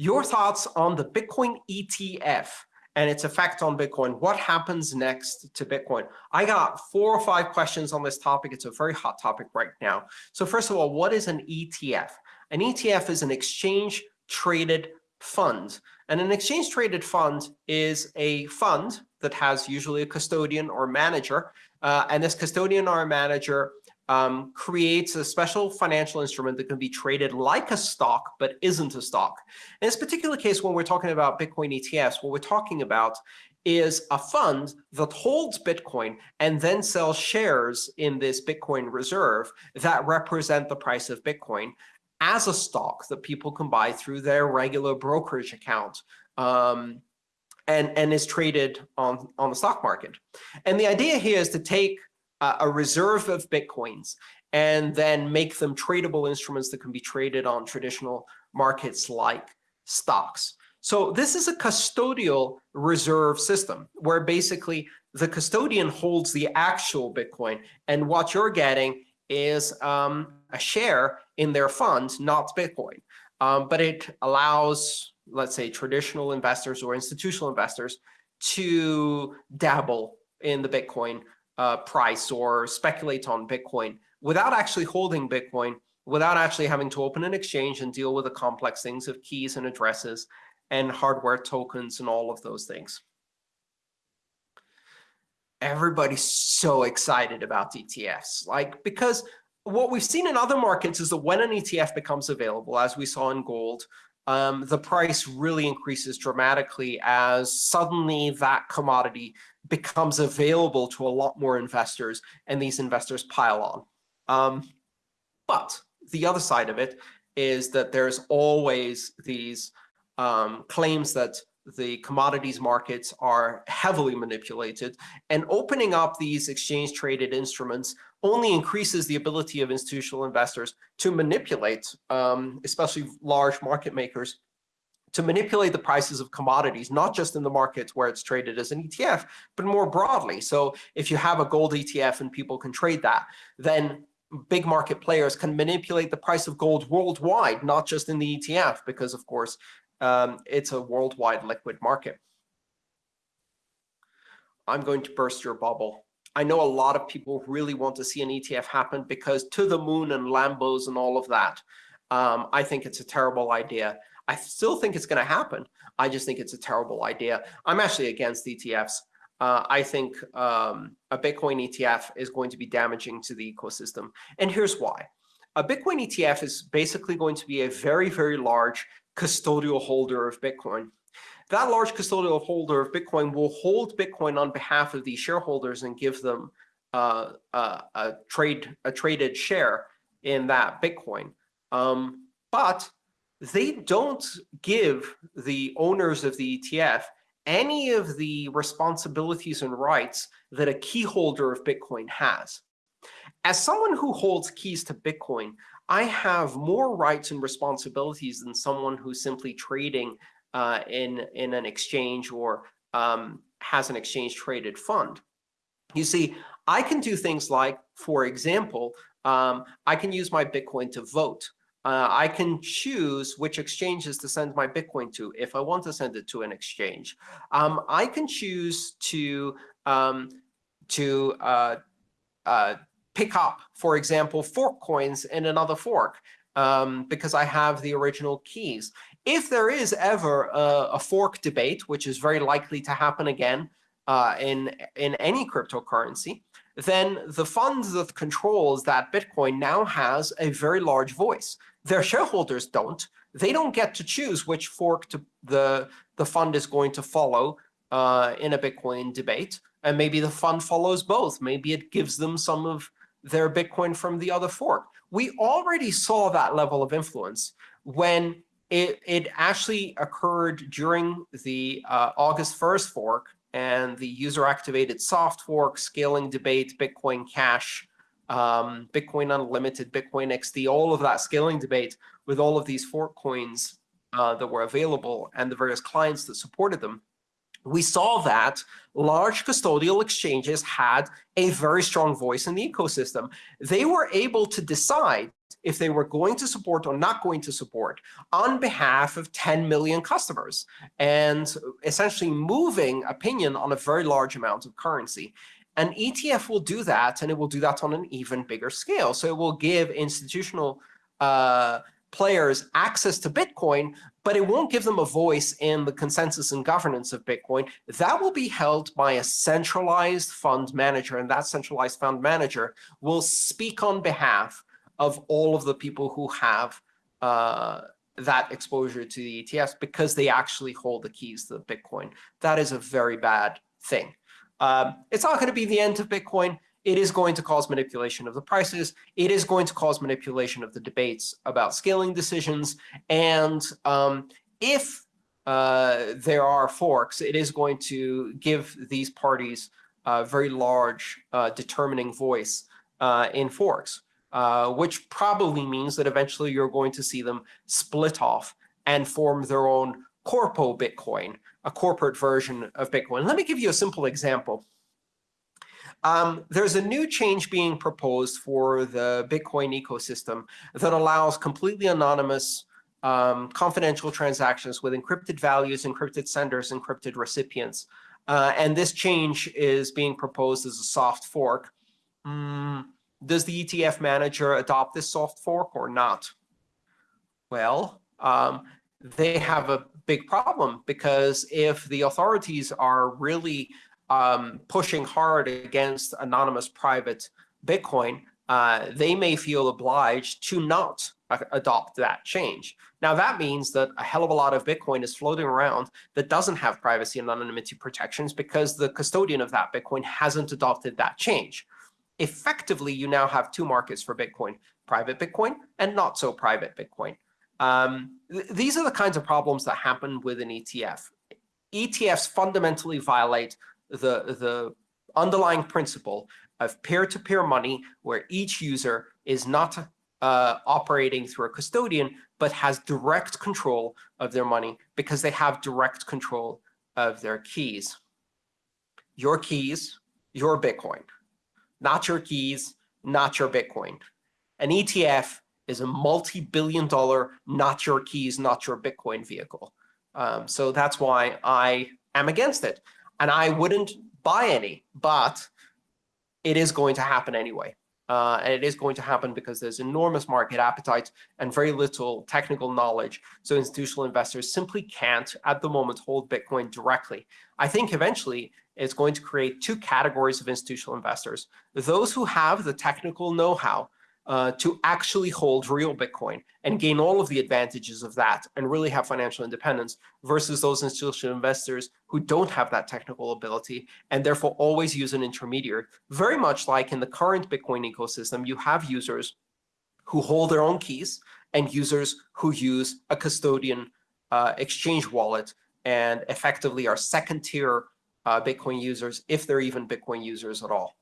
your thoughts on the Bitcoin ETF and its effect on Bitcoin. What happens next to Bitcoin? I got four or five questions on this topic. It's a very hot topic right now. So first of all, what is an ETF? An ETF is an exchange traded fund. And an exchange traded fund is a fund that has usually a custodian or manager. Uh, and this custodian or manager um, creates a special financial instrument that can be traded like a stock, but isn't a stock. In this particular case, when we're talking about Bitcoin ETFs, what we're talking about is a fund that holds Bitcoin and then sells shares in this Bitcoin reserve that represent the price of Bitcoin as a stock that people can buy through their regular brokerage account. Um, and, and is traded on, on the stock market. And the idea here is to take a reserve of Bitcoins and then make them tradable instruments that can be traded on traditional markets like stocks. So this is a custodial reserve system where basically the custodian holds the actual Bitcoin. And what you're getting is um, a share in their fund, not Bitcoin. Um, but it allows, let's say, traditional investors or institutional investors to dabble in the Bitcoin uh, price or speculate on Bitcoin without actually holding Bitcoin, without actually having to open an exchange and deal with the complex things of keys and addresses and hardware tokens and all of those things. Everybody's so excited about ETFs, like because what we've seen in other markets is that when an ETF becomes available, as we saw in gold, um, the price really increases dramatically as suddenly that commodity becomes available to a lot more investors, and these investors pile on. Um, but the other side of it is that there's always these um, claims that the commodities markets are heavily manipulated, and opening up these exchange-traded instruments only increases the ability of institutional investors to manipulate, um, especially large market makers, to manipulate the prices of commodities, not just in the markets where it's traded as an ETF, but more broadly. So if you have a gold ETF and people can trade that, then big market players can manipulate the price of gold worldwide, not just in the ETF, because of course, um, it's a worldwide liquid market. I'm going to burst your bubble. I know a lot of people really want to see an ETF happen because to the moon and Lambos and all of that. Um, I think it's a terrible idea. I still think it's going to happen. I just think it's a terrible idea. I'm actually against ETFs. Uh, I think um, a Bitcoin ETF is going to be damaging to the ecosystem. And here's why. A Bitcoin ETF is basically going to be a very, very large custodial holder of Bitcoin. That large custodial holder of Bitcoin will hold Bitcoin on behalf of these shareholders and give them uh, a trade a traded share in that Bitcoin. Um, but they don't give the owners of the ETF any of the responsibilities and rights that a key holder of Bitcoin has. As someone who holds keys to Bitcoin, I have more rights and responsibilities than someone who's simply trading uh, in, in an exchange or um, has an exchange traded fund. You see, I can do things like, for example, um, I can use my Bitcoin to vote uh, I can choose which exchanges to send my Bitcoin to if I want to send it to an exchange. Um, I can choose to um, to uh, uh, pick up, for example, fork coins in another fork um, because I have the original keys. If there is ever a, a, fork debate, which is very likely to happen again uh, in in any cryptocurrency, then the fund that controls that Bitcoin now has a very large voice. Their shareholders don't. They don't get to choose which fork to, the, the fund is going to follow uh, in a Bitcoin debate. And maybe the fund follows both. Maybe it gives them some of their Bitcoin from the other fork. We already saw that level of influence when it, it actually occurred during the uh, August 1st fork and the user-activated soft fork, scaling debate, Bitcoin Cash, um, Bitcoin Unlimited, Bitcoin XT, all of that scaling debate with all of these fork coins uh, that were available and the various clients that supported them, we saw that large custodial exchanges had a very strong voice in the ecosystem. They were able to decide if they were going to support or not going to support on behalf of 10 million customers and essentially moving opinion on a very large amount of currency. An ETF will do that, and it will do that on an even bigger scale. So it will give institutional uh, players access to Bitcoin, but it won't give them a voice in the consensus and governance of Bitcoin. That will be held by a centralized fund manager, and that centralized fund manager will speak on behalf of all of the people who have uh, that exposure to the ETFs because they actually hold the keys to the Bitcoin. That is a very bad thing. Um, it's not going to be the end of Bitcoin. It is going to cause manipulation of the prices. It is going to cause manipulation of the debates about scaling decisions. And um, if uh, there are forks, it is going to give these parties a very large uh, determining voice uh, in forks, uh, which probably means that eventually you're going to see them split off and form their own corpo Bitcoin, a corporate version of Bitcoin. Let me give you a simple example. Um, there's a new change being proposed for the Bitcoin ecosystem that allows completely anonymous um, confidential transactions with encrypted values, encrypted senders, encrypted recipients. Uh, and this change is being proposed as a soft fork. Mm, does the ETF manager adopt this soft fork or not? Well, um, they have a big problem because if the authorities are really um, pushing hard against anonymous private Bitcoin, uh, they may feel obliged to not adopt that change. Now, that means that a hell of a lot of Bitcoin is floating around that doesn't have privacy and anonymity protections because the custodian of that Bitcoin hasn't adopted that change. Effectively, you now have two markets for Bitcoin, private Bitcoin and not so private Bitcoin. Um, th these are the kinds of problems that happen with an ETF. ETFs fundamentally violate the, the underlying principle of peer-to-peer -peer money, where each user is not uh, operating through a custodian, but has direct control of their money because they have direct control of their keys. Your keys, your Bitcoin. Not your keys, not your Bitcoin. An ETF is a multi-billion dollar, not your keys, not your Bitcoin vehicle. Um, so that's why I am against it. And I wouldn't buy any, but it is going to happen anyway. Uh, and it is going to happen because there's enormous market appetite and very little technical knowledge. So institutional investors simply can't, at the moment, hold Bitcoin directly. I think eventually it's going to create two categories of institutional investors. Those who have the technical know-how uh, to actually hold real Bitcoin and gain all of the advantages of that and really have financial independence versus those institutional investors who don't have that technical ability and therefore always use an intermediary. Very much like in the current Bitcoin ecosystem, you have users who hold their own keys and users who use a custodian uh, exchange wallet and effectively are second tier uh, Bitcoin users, if they're even Bitcoin users at all.